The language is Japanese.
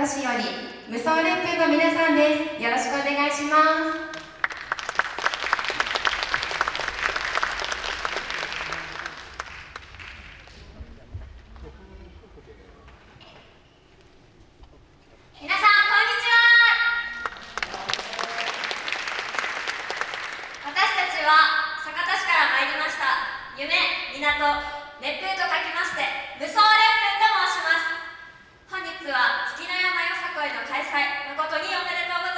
私より無双連風の皆さんですよろしくお願いします港熱風と書きまして無双連風と申します。日は月の山よさこいの開催誠におめでとうございます。